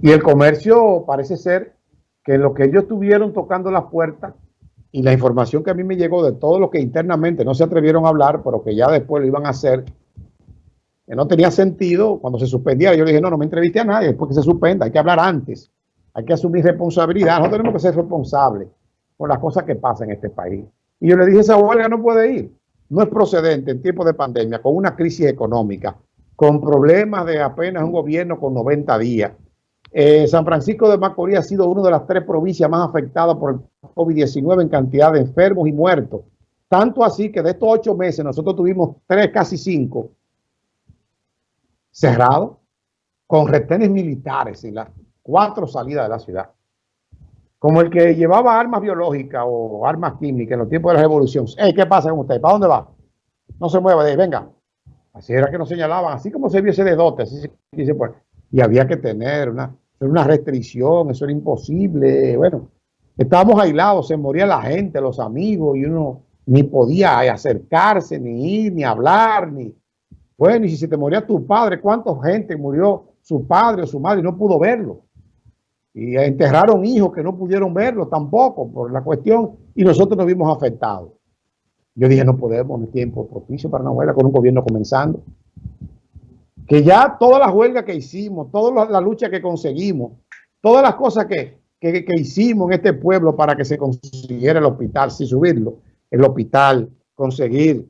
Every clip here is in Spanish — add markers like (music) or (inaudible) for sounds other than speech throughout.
Y el comercio parece ser que lo que ellos tuvieron tocando las puertas y la información que a mí me llegó de todo lo que internamente no se atrevieron a hablar, pero que ya después lo iban a hacer, que no tenía sentido cuando se suspendiera. Yo le dije, no, no me entreviste a nadie después que se suspenda, hay que hablar antes, hay que asumir responsabilidad, no tenemos que ser responsables por las cosas que pasan en este país. Y yo le dije, esa huelga no puede ir, no es procedente en tiempos de pandemia, con una crisis económica, con problemas de apenas un gobierno con 90 días. Eh, San Francisco de Macorís ha sido una de las tres provincias más afectadas por el COVID-19 en cantidad de enfermos y muertos. Tanto así que de estos ocho meses nosotros tuvimos tres, casi cinco, cerrados, con retenes militares en las cuatro salidas de la ciudad. Como el que llevaba armas biológicas o armas químicas en los tiempos de la revolución. ¿Qué pasa con usted? ¿Para dónde va? No se mueva de ahí, venga. Así era que nos señalaban, así como se viese de dote, así se dice, pues, y había que tener una, una restricción, eso era imposible. Bueno, estábamos aislados, se moría la gente, los amigos, y uno ni podía acercarse, ni ir, ni hablar, ni... Bueno, y si se te moría tu padre, ¿cuánta gente murió su padre o su madre y no pudo verlo? Y enterraron hijos que no pudieron verlo tampoco por la cuestión, y nosotros nos vimos afectados. Yo dije, no podemos, no es tiempo propicio para una huelga con un gobierno comenzando. Que ya todas las huelgas que hicimos, toda la, lucha que conseguimos, todas las cosas que, que, hicimos en este pueblo para que se consiguiera el hospital, sin subirlo, el hospital, conseguir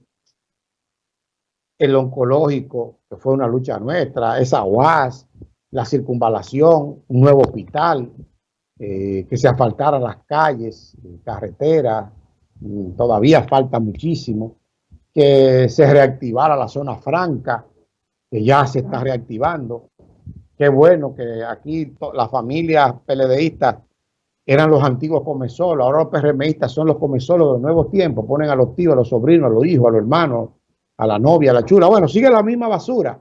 el oncológico, que fue una lucha nuestra, esa UAS, la circunvalación, un nuevo hospital, eh, que se asfaltaran las calles, carreteras, Mm, todavía falta muchísimo, que se reactivara la zona franca, que ya se está reactivando. Qué bueno que aquí las familias PLDistas eran los antiguos comesolos, ahora los PRMistas son los comesolos de los nuevos tiempos, ponen a los tíos, a los sobrinos, a los hijos, a los hermanos, a la novia, a la chula. Bueno, sigue la misma basura.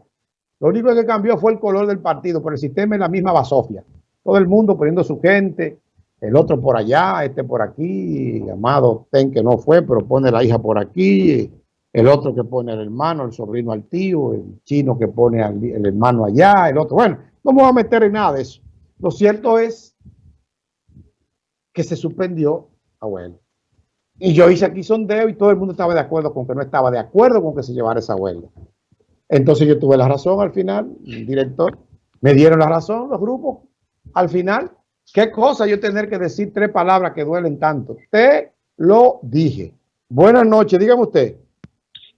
Lo único que cambió fue el color del partido, pero el sistema es la misma basofia. Todo el mundo poniendo su gente, el otro por allá, este por aquí, Amado Ten que no fue, pero pone la hija por aquí, el otro que pone el hermano, el sobrino al tío, el chino que pone al, el hermano allá, el otro. Bueno, no me voy a meter en nada de eso. Lo cierto es que se suspendió a huelga. Y yo hice aquí sondeo y todo el mundo estaba de acuerdo con que no estaba de acuerdo con que se llevara esa huelga. Entonces yo tuve la razón al final, el director, me dieron la razón los grupos al final Qué cosa yo tener que decir tres palabras que duelen tanto. Te lo dije. Buenas noches, dígame usted.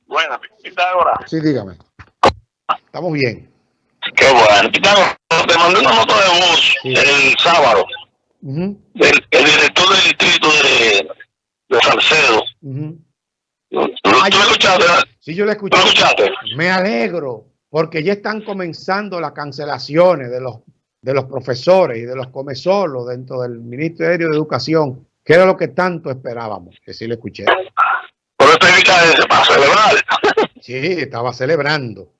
Buenas, Pitágoras. Sí, dígame. Estamos bien. Qué bueno. Pitágoras, te mandé una nota de voz el sábado. el, director del distrito de, de Salcedo. ¿Tú, escuchaste? Sí, yo lo escuché. Me alegro, porque ya están comenzando las cancelaciones de los de los profesores y de los comesolos dentro del Ministerio de Educación, que era lo que tanto esperábamos, que sí le escuché. Para celebrar. (laughs) Sí, estaba celebrando.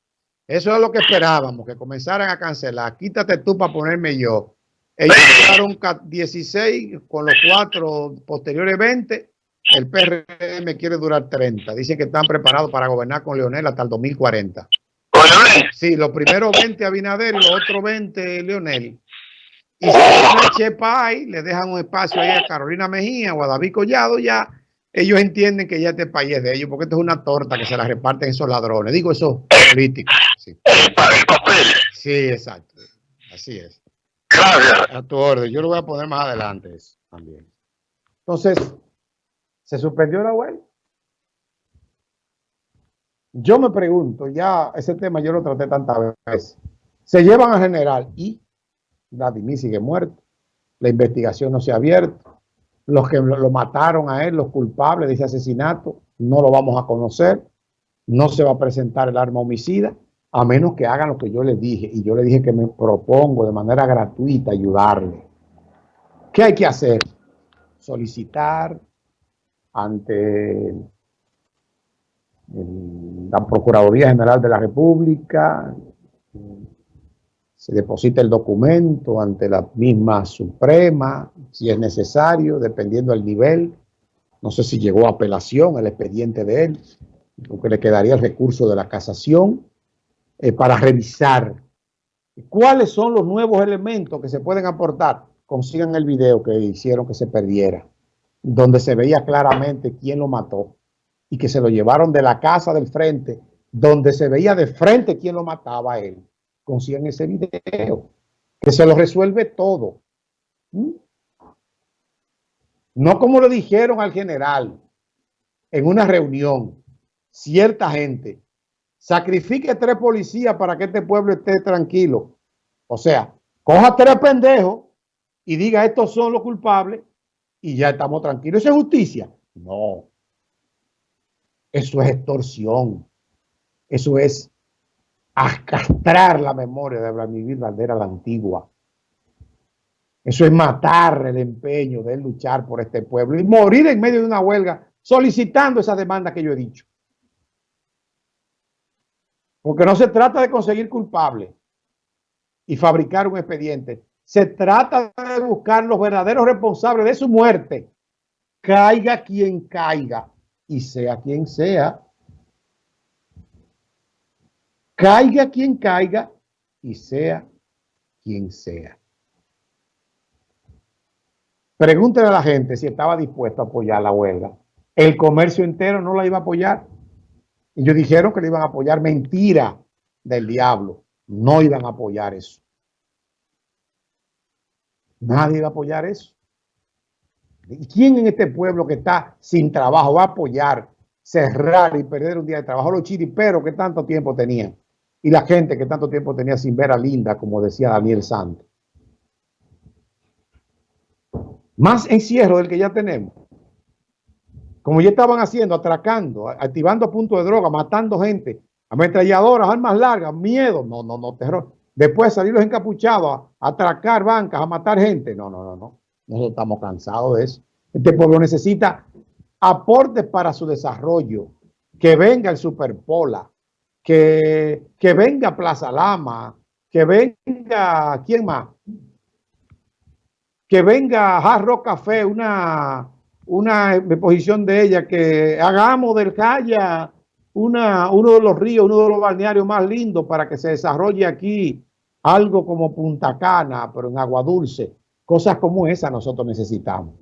Eso es lo que esperábamos, que comenzaran a cancelar. Quítate tú para ponerme yo. Ellos quedaron 16 con los cuatro posteriores 20. El PRM quiere durar 30. Dicen que están preparados para gobernar con Leonel hasta el 2040. Sí, los primeros 20 Abinader y los otros 20 Leonel. Y si no Chepay, le dejan un espacio ahí a Carolina Mejía o a David Collado, ya ellos entienden que ya este país es de ellos, porque esto es una torta que se la reparten esos ladrones. Digo, eso políticos. Sí. sí, exacto. Así es. A tu orden. Yo lo voy a poner más adelante también. Entonces, ¿se suspendió la web? Yo me pregunto, ya ese tema yo lo traté tantas veces. Se llevan a general y Vladimir sigue muerto. La investigación no se ha abierto. Los que lo mataron a él, los culpables de ese asesinato, no lo vamos a conocer. No se va a presentar el arma homicida, a menos que hagan lo que yo les dije. Y yo le dije que me propongo de manera gratuita ayudarle. ¿Qué hay que hacer? Solicitar ante la Procuraduría General de la República, se deposita el documento ante la misma Suprema, si es necesario, dependiendo del nivel. No sé si llegó a apelación el expediente de él, porque le quedaría el recurso de la casación eh, para revisar cuáles son los nuevos elementos que se pueden aportar, consigan el video que hicieron que se perdiera, donde se veía claramente quién lo mató y que se lo llevaron de la casa del frente, donde se veía de frente quién lo mataba a él. Consigan ese video, que se lo resuelve todo. ¿Mm? No como le dijeron al general en una reunión, cierta gente, sacrifique tres policías para que este pueblo esté tranquilo. O sea, coja tres pendejos y diga estos son los culpables y ya estamos tranquilos. ¿Eso es justicia? No. Eso es extorsión. Eso es castrar la memoria de Vladimir Valdera la antigua. Eso es matar el empeño de luchar por este pueblo y morir en medio de una huelga solicitando esa demanda que yo he dicho. Porque no se trata de conseguir culpable y fabricar un expediente. Se trata de buscar los verdaderos responsables de su muerte. Caiga quien caiga y sea quien sea. Caiga quien caiga y sea quien sea. Pregúntele a la gente si estaba dispuesto a apoyar la huelga. El comercio entero no la iba a apoyar. Ellos dijeron que le iban a apoyar mentira del diablo. No iban a apoyar eso. Nadie iba a apoyar eso. ¿Y quién en este pueblo que está sin trabajo va a apoyar cerrar y perder un día de trabajo? Los chiriperos que tanto tiempo tenían. Y la gente que tanto tiempo tenía sin ver a Linda, como decía Daniel Santos. Más encierro del que ya tenemos como ya estaban haciendo, atracando, activando puntos de droga, matando gente, ametralladoras, armas largas, miedo, no, no, no, terror. Después salir los encapuchados a, atracar bancas, a matar gente. No, no, no, no. Nosotros estamos cansados de eso. Este pueblo necesita aportes para su desarrollo. Que venga el Superpola, que, que venga Plaza Lama, que venga, ¿quién más? Que venga Hard Café, una una de ella que hagamos del Calla una, uno de los ríos, uno de los balnearios más lindos para que se desarrolle aquí algo como Punta Cana, pero en agua dulce. Cosas como esa nosotros necesitamos.